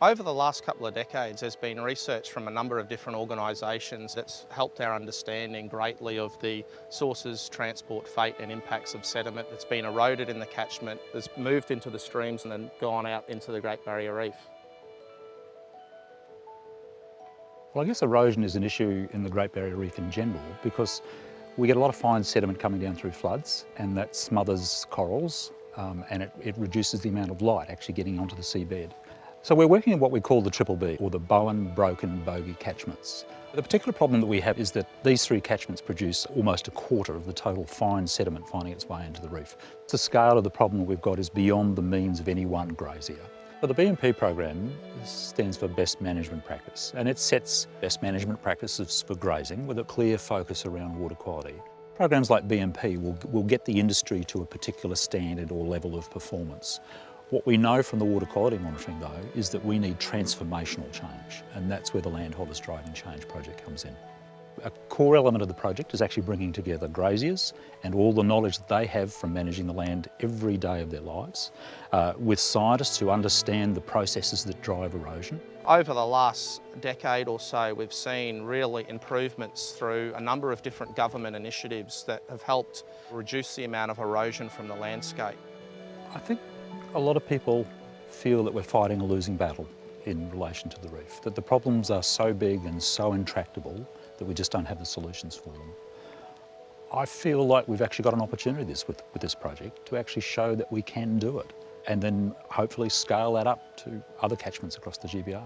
Over the last couple of decades, there's been research from a number of different organisations that's helped our understanding greatly of the sources, transport, fate and impacts of sediment that's been eroded in the catchment, that's moved into the streams and then gone out into the Great Barrier Reef. Well, I guess erosion is an issue in the Great Barrier Reef in general because we get a lot of fine sediment coming down through floods and that smothers corals um, and it, it reduces the amount of light actually getting onto the seabed. So we're working in what we call the triple B, or the Bowen, Broken, Bogie catchments. The particular problem that we have is that these three catchments produce almost a quarter of the total fine sediment finding its way into the reef. The scale of the problem we've got is beyond the means of any one grazier. But the BMP program stands for Best Management Practice, and it sets best management practices for grazing with a clear focus around water quality. Programs like BMP will, will get the industry to a particular standard or level of performance. What we know from the water quality monitoring though is that we need transformational change and that's where the Landholders Driving Change project comes in. A core element of the project is actually bringing together graziers and all the knowledge that they have from managing the land every day of their lives uh, with scientists who understand the processes that drive erosion. Over the last decade or so, we've seen really improvements through a number of different government initiatives that have helped reduce the amount of erosion from the landscape. I think a lot of people feel that we're fighting a losing battle in relation to the reef, that the problems are so big and so intractable that we just don't have the solutions for them. I feel like we've actually got an opportunity this, with, with this project to actually show that we can do it and then hopefully scale that up to other catchments across the GBR.